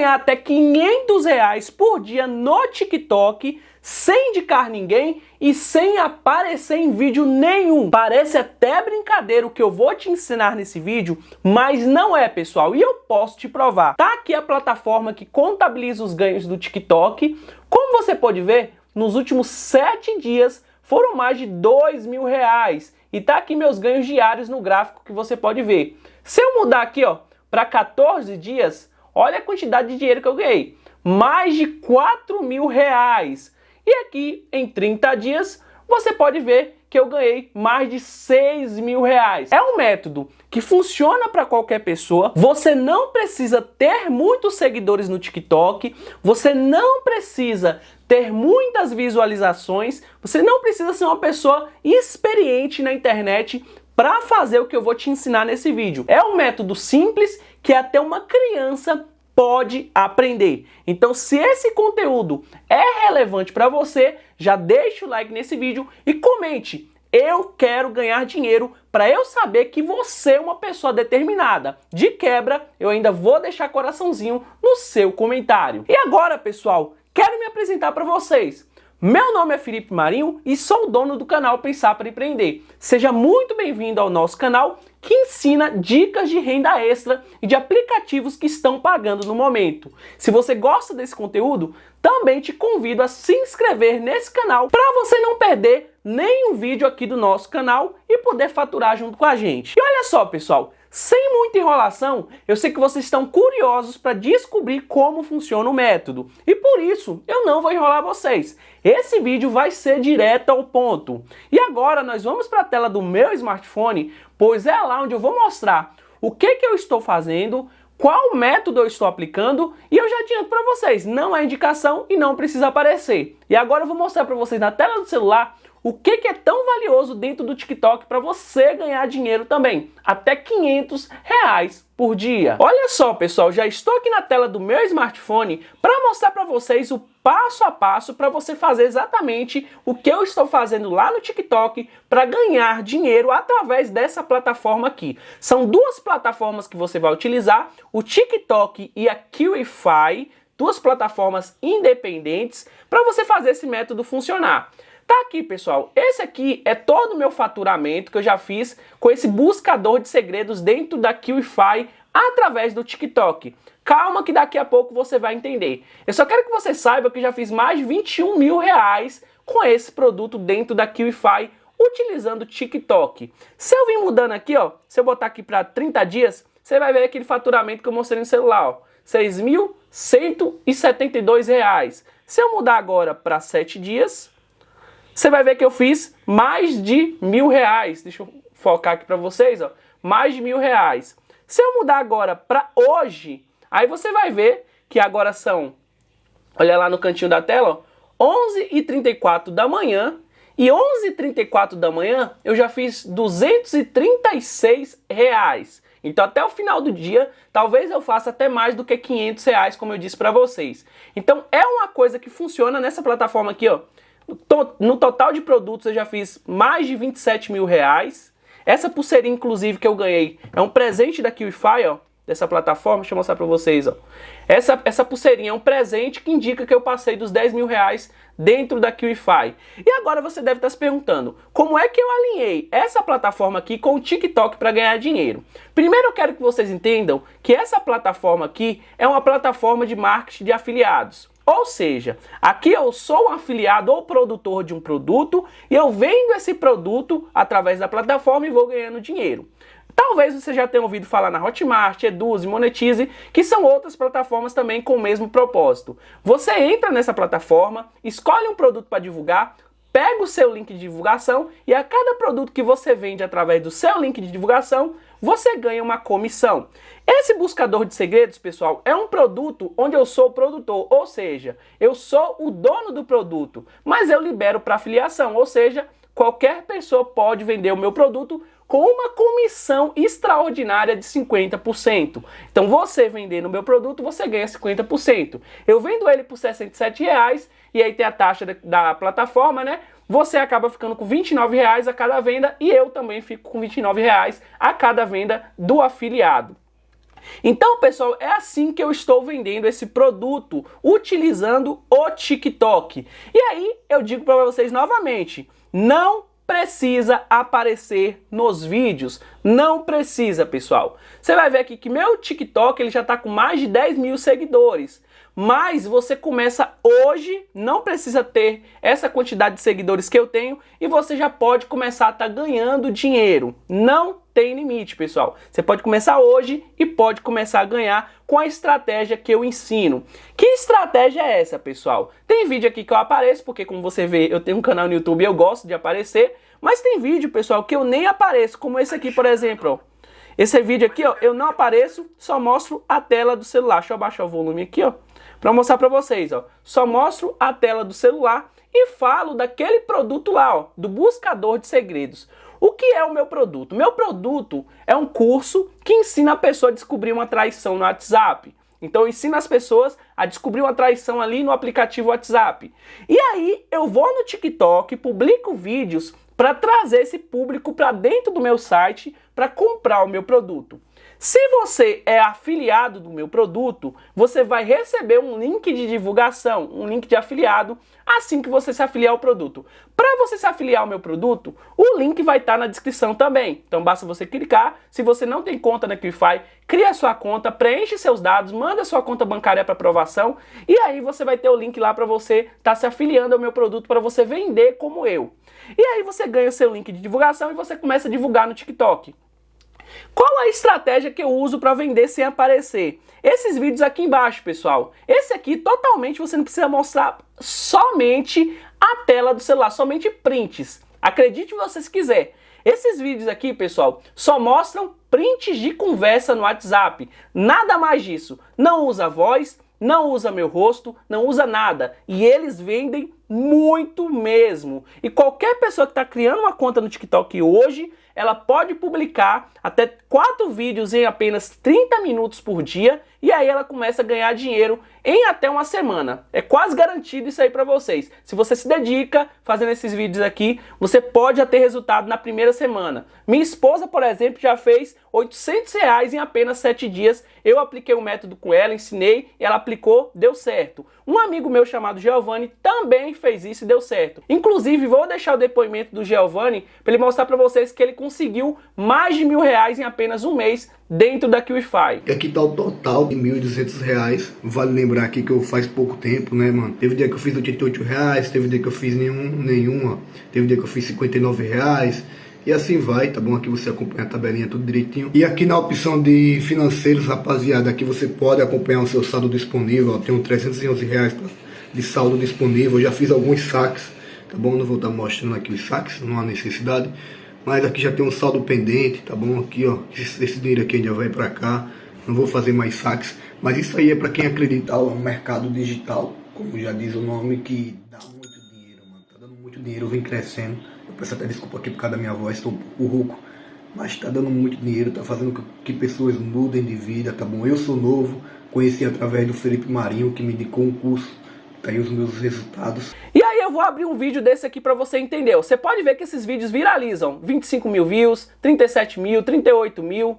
ganhar até 500 reais por dia no TikTok sem indicar ninguém e sem aparecer em vídeo nenhum. Parece até brincadeira o que eu vou te ensinar nesse vídeo, mas não é, pessoal, e eu posso te provar. Tá aqui a plataforma que contabiliza os ganhos do TikTok. Como você pode ver, nos últimos 7 dias foram mais de 2 mil reais. E tá aqui meus ganhos diários no gráfico que você pode ver. Se eu mudar aqui, ó, para 14 dias, olha a quantidade de dinheiro que eu ganhei. Mais de 4 mil reais. E aqui, em 30 dias, você pode ver que eu ganhei mais de 6 mil reais. É um método que funciona para qualquer pessoa. Você não precisa ter muitos seguidores no TikTok, você não precisa ter muitas visualizações, você não precisa ser uma pessoa experiente na internet para fazer o que eu vou te ensinar nesse vídeo. É um método simples que até uma criança pode aprender. Então, se esse conteúdo é relevante para você, já deixa o like nesse vídeo e comente. Eu quero ganhar dinheiro para eu saber que você é uma pessoa determinada. De quebra, eu ainda vou deixar coraçãozinho no seu comentário. E agora, pessoal, quero me apresentar para vocês. Meu nome é Felipe Marinho e sou o dono do canal Pensar para Empreender. Seja muito bem-vindo ao nosso canal que ensina dicas de renda extra e de aplicativos que estão pagando no momento. Se você gosta desse conteúdo, também te convido a se inscrever nesse canal para você não perder nenhum vídeo aqui do nosso canal e poder faturar junto com a gente. E olha só, pessoal, sem muita enrolação, eu sei que vocês estão curiosos para descobrir como funciona o método. E por isso, eu não vou enrolar vocês. Esse vídeo vai ser direto ao ponto. E agora nós vamos para a tela do meu smartphone, pois é lá onde eu vou mostrar o que, que eu estou fazendo, qual método eu estou aplicando e eu já adianto para vocês, não é indicação e não precisa aparecer. E agora eu vou mostrar para vocês na tela do celular o que, que é tão valioso dentro do TikTok para você ganhar dinheiro também, até 500 reais por dia. Olha só, pessoal, já estou aqui na tela do meu smartphone para mostrar para vocês o passo a passo para você fazer exatamente o que eu estou fazendo lá no TikTok para ganhar dinheiro através dessa plataforma aqui. São duas plataformas que você vai utilizar, o TikTok e a QIFI, duas plataformas independentes para você fazer esse método funcionar. Tá aqui, pessoal. Esse aqui é todo o meu faturamento que eu já fiz com esse buscador de segredos dentro da QIFI através do TikTok. Calma que daqui a pouco você vai entender. Eu só quero que você saiba que já fiz mais de 21 mil reais com esse produto dentro da QIFI utilizando o TikTok. Se eu vir mudando aqui, ó, se eu botar aqui para 30 dias, você vai ver aquele faturamento que eu mostrei no celular, ó, R$ 6.172. Se eu mudar agora para 7 dias, você vai ver que eu fiz mais de mil reais. Deixa eu focar aqui para vocês, ó. Mais de mil reais. Se eu mudar agora para hoje, aí você vai ver que agora são, olha lá no cantinho da tela, ó, 11h34 da manhã. E 11h34 da manhã eu já fiz 236 reais. Então até o final do dia, talvez eu faça até mais do que 500 reais, como eu disse para vocês. Então é uma coisa que funciona nessa plataforma aqui, ó. No total de produtos eu já fiz mais de 27 mil reais. Essa pulseirinha, inclusive, que eu ganhei é um presente da QIFI, ó, dessa plataforma. Deixa eu mostrar para vocês, ó. Essa, essa pulseirinha é um presente que indica que eu passei dos 10 mil reais dentro da QIFI. E agora você deve estar se perguntando, como é que eu alinhei essa plataforma aqui com o TikTok para ganhar dinheiro? Primeiro eu quero que vocês entendam que essa plataforma aqui é uma plataforma de marketing de afiliados. Ou seja, aqui eu sou um afiliado ou produtor de um produto e eu vendo esse produto através da plataforma e vou ganhando dinheiro. Talvez você já tenha ouvido falar na Hotmart, Eduze, Monetize, que são outras plataformas também com o mesmo propósito. Você entra nessa plataforma, escolhe um produto para divulgar, pega o seu link de divulgação e a cada produto que você vende através do seu link de divulgação, você ganha uma comissão. Esse buscador de segredos, pessoal, é um produto onde eu sou o produtor, ou seja, eu sou o dono do produto, mas eu libero para afiliação, ou seja, qualquer pessoa pode vender o meu produto com uma comissão extraordinária de 50%. Então você vendendo o meu produto, você ganha 50%. Eu vendo ele por 67 reais, e aí tem a taxa da, da plataforma, né? Você acaba ficando com 29 reais a cada venda e eu também fico com 29 reais a cada venda do afiliado. Então, pessoal, é assim que eu estou vendendo esse produto, utilizando o TikTok. E aí, eu digo para vocês novamente, não precisa aparecer nos vídeos. Não precisa, pessoal. Você vai ver aqui que meu TikTok ele já está com mais de 10 mil seguidores. Mas você começa hoje, não precisa ter essa quantidade de seguidores que eu tenho e você já pode começar a estar tá ganhando dinheiro. Não tem limite, pessoal. Você pode começar hoje e pode começar a ganhar com a estratégia que eu ensino. Que estratégia é essa, pessoal? Tem vídeo aqui que eu apareço, porque como você vê, eu tenho um canal no YouTube e eu gosto de aparecer, mas tem vídeo, pessoal, que eu nem apareço, como esse aqui, por exemplo, ó. Esse vídeo aqui, ó, eu não apareço, só mostro a tela do celular. Deixa eu abaixar o volume aqui, ó, para mostrar para vocês, ó. Só mostro a tela do celular e falo daquele produto lá, ó, do buscador de segredos. O que é o meu produto? Meu produto é um curso que ensina a pessoa a descobrir uma traição no WhatsApp. Então eu ensino as pessoas a descobrir uma traição ali no aplicativo WhatsApp. E aí eu vou no TikTok, publico vídeos para trazer esse público para dentro do meu site para comprar o meu produto. Se você é afiliado do meu produto, você vai receber um link de divulgação, um link de afiliado, assim que você se afiliar ao produto. Para você se afiliar ao meu produto, o link vai estar tá na descrição também. Então basta você clicar. Se você não tem conta na Qify, cria sua conta, preenche seus dados, manda sua conta bancária para aprovação e aí você vai ter o link lá para você estar tá se afiliando ao meu produto para você vender como eu. E aí você ganha seu link de divulgação e você começa a divulgar no TikTok. Qual a estratégia que eu uso para vender sem aparecer? Esses vídeos aqui embaixo, pessoal. Esse aqui, totalmente, você não precisa mostrar somente a tela do celular, somente prints. Acredite você se quiser. Esses vídeos aqui, pessoal, só mostram prints de conversa no WhatsApp. Nada mais disso. Não usa voz, não usa meu rosto, não usa nada. E eles vendem muito mesmo. E qualquer pessoa que está criando uma conta no TikTok hoje, ela pode publicar até quatro vídeos em apenas 30 minutos por dia e aí ela começa a ganhar dinheiro em até uma semana. É quase garantido isso aí para vocês. Se você se dedica fazendo esses vídeos aqui, você pode ter resultado na primeira semana. Minha esposa, por exemplo, já fez 800 reais em apenas 7 dias. Eu apliquei o um método com ela, ensinei, ela aplicou, deu certo. Um amigo meu chamado Giovanni também fez isso e deu certo. Inclusive, vou deixar o depoimento do Giovanni para ele mostrar para vocês que ele conseguiu mais de mil reais em apenas um mês dentro da QIFI. Aqui tá o total de 1.200 reais. Vale lembrar aqui que eu faz pouco tempo, né, mano? Teve dia que eu fiz 88 reais, teve dia que eu fiz nenhum, nenhuma, teve dia que eu fiz 59 reais. E assim vai, tá bom? Aqui você acompanha a tabelinha tudo direitinho. E aqui na opção de financeiros, rapaziada, aqui você pode acompanhar o seu saldo disponível. Ó, tenho 311 reais de saldo disponível. Eu já fiz alguns saques, tá bom? Não vou estar mostrando aqui os saques, não há necessidade. Mas aqui já tem um saldo pendente, tá bom? Aqui, ó, esse, esse dinheiro aqui já vai para cá. Não vou fazer mais saques. Mas isso aí é para quem acreditar no mercado digital, como já diz o nome, que dá muito dinheiro, mano. Tá dando muito dinheiro, vem crescendo. Eu peço até desculpa aqui por causa da minha voz, estou um pouco rouco. Mas tá dando muito dinheiro, tá fazendo que, que pessoas mudem de vida, tá bom? Eu sou novo, conheci através do Felipe Marinho, que me indicou um curso. Tá aí os meus resultados. E aí eu vou abrir um vídeo desse aqui para você entender. Você pode ver que esses vídeos viralizam. 25 mil views, 37 mil, 38 mil,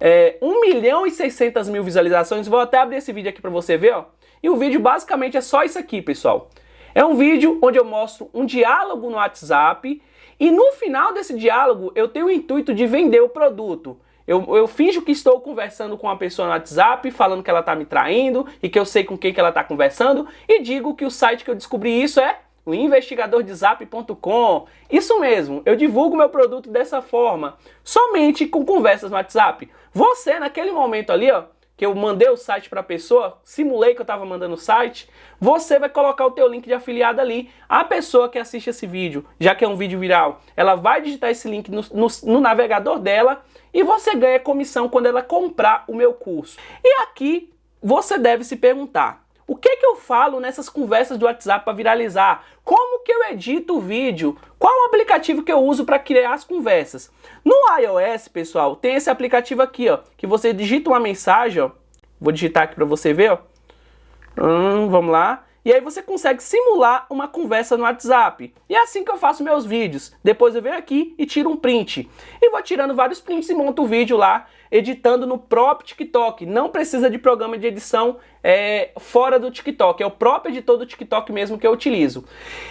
é, 1 milhão e 600 mil visualizações. Vou até abrir esse vídeo aqui para você ver, ó. E o vídeo basicamente é só isso aqui, pessoal. É um vídeo onde eu mostro um diálogo no WhatsApp e no final desse diálogo eu tenho o intuito de vender o produto. Eu, eu finjo que estou conversando com uma pessoa no WhatsApp, falando que ela está me traindo e que eu sei com quem que ela está conversando e digo que o site que eu descobri isso é o investigadordezap.com. Isso mesmo, eu divulgo meu produto dessa forma, somente com conversas no WhatsApp. Você, naquele momento ali, ó, que eu mandei o site para a pessoa, simulei que eu estava mandando o site, você vai colocar o teu link de afiliado ali. A pessoa que assiste esse vídeo, já que é um vídeo viral, ela vai digitar esse link no, no, no navegador dela e você ganha comissão quando ela comprar o meu curso. E aqui você deve se perguntar, o que, que eu falo nessas conversas do WhatsApp para viralizar? Como que eu edito o vídeo? Qual o aplicativo que eu uso para criar as conversas? No iOS, pessoal, tem esse aplicativo aqui, ó, que você digita uma mensagem, ó. Vou digitar aqui para você ver, ó. Hum, vamos lá. E aí você consegue simular uma conversa no WhatsApp. E é assim que eu faço meus vídeos. Depois eu venho aqui e tiro um print. E vou tirando vários prints e monto o vídeo lá, editando no próprio TikTok. Não precisa de programa de edição é, fora do TikTok, é o próprio editor do TikTok mesmo que eu utilizo.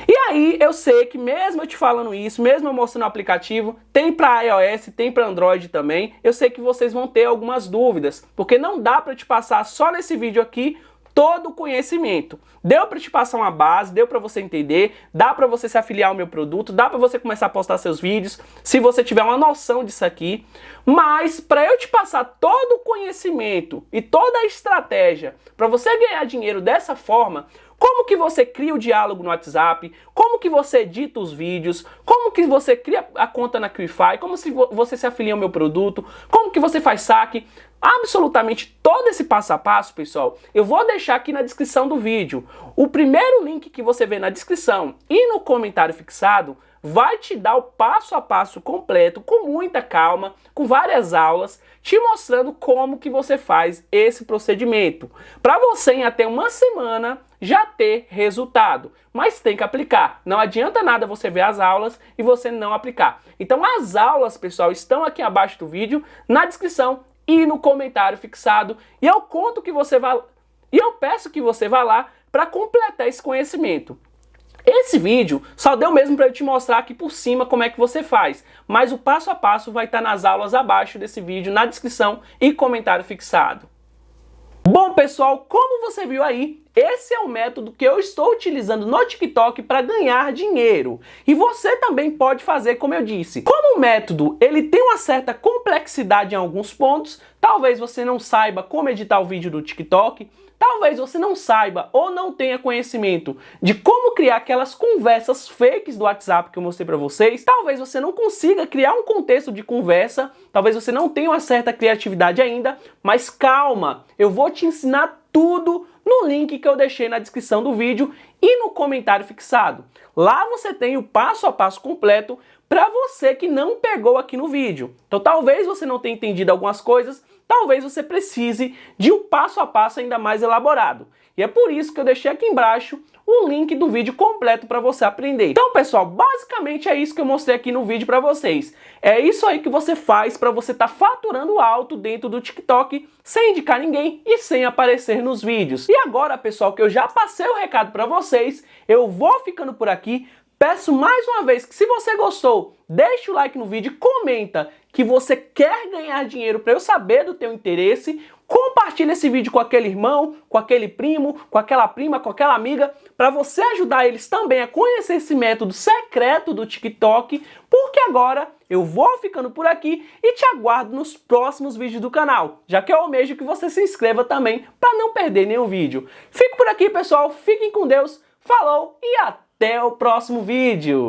E aí eu sei que mesmo eu te falando isso, mesmo eu mostrando o aplicativo, tem para iOS, tem para Android também, eu sei que vocês vão ter algumas dúvidas, porque não dá para te passar só nesse vídeo aqui todo o conhecimento. Deu para te passar uma base, deu para você entender, dá para você se afiliar ao meu produto, dá para você começar a postar seus vídeos, se você tiver uma noção disso aqui. Mas para eu te passar todo o conhecimento e toda a estratégia para você ganhar dinheiro dessa forma, como que você cria o diálogo no WhatsApp, como que você edita os vídeos, como que você cria a conta na QIFI, como se você se afilia ao meu produto, como que você faz saque, absolutamente todo esse passo a passo, pessoal, eu vou deixar aqui na descrição do vídeo. O primeiro link que você vê na descrição e no comentário fixado vai te dar o passo a passo completo, com muita calma, com várias aulas, te mostrando como que você faz esse procedimento. Para você em até uma semana já ter resultado. Mas tem que aplicar. Não adianta nada você ver as aulas e você não aplicar. Então as aulas, pessoal, estão aqui abaixo do vídeo, na descrição e no comentário fixado. E eu conto que você vai e eu peço que você vá lá para completar esse conhecimento. Esse vídeo só deu mesmo para eu te mostrar aqui por cima como é que você faz, mas o passo a passo vai estar nas aulas abaixo desse vídeo, na descrição e comentário fixado. Bom pessoal, como você viu aí, esse é o método que eu estou utilizando no TikTok para ganhar dinheiro. E você também pode fazer como eu disse. Como o método ele tem uma certa complexidade em alguns pontos, talvez você não saiba como editar o vídeo do TikTok, Talvez você não saiba ou não tenha conhecimento de como criar aquelas conversas fakes do WhatsApp que eu mostrei para vocês. Talvez você não consiga criar um contexto de conversa. Talvez você não tenha uma certa criatividade ainda. Mas calma, eu vou te ensinar tudo no link que eu deixei na descrição do vídeo e no comentário fixado. Lá você tem o passo a passo completo para você que não pegou aqui no vídeo. Então talvez você não tenha entendido algumas coisas, talvez você precise de um passo a passo ainda mais elaborado. E é por isso que eu deixei aqui embaixo o link do vídeo completo para você aprender. Então, pessoal, basicamente é isso que eu mostrei aqui no vídeo para vocês. É isso aí que você faz para você estar tá faturando alto dentro do TikTok sem indicar ninguém e sem aparecer nos vídeos. E agora, pessoal, que eu já passei o recado para vocês, eu vou ficando por aqui. Peço mais uma vez que se você gostou, deixe o like no vídeo comenta que você quer ganhar dinheiro para eu saber do teu interesse. Compartilhe esse vídeo com aquele irmão, com aquele primo, com aquela prima, com aquela amiga, para você ajudar eles também a conhecer esse método secreto do TikTok, porque agora eu vou ficando por aqui e te aguardo nos próximos vídeos do canal, já que eu almejo que você se inscreva também para não perder nenhum vídeo. Fico por aqui, pessoal. Fiquem com Deus. Falou e! Até o próximo vídeo!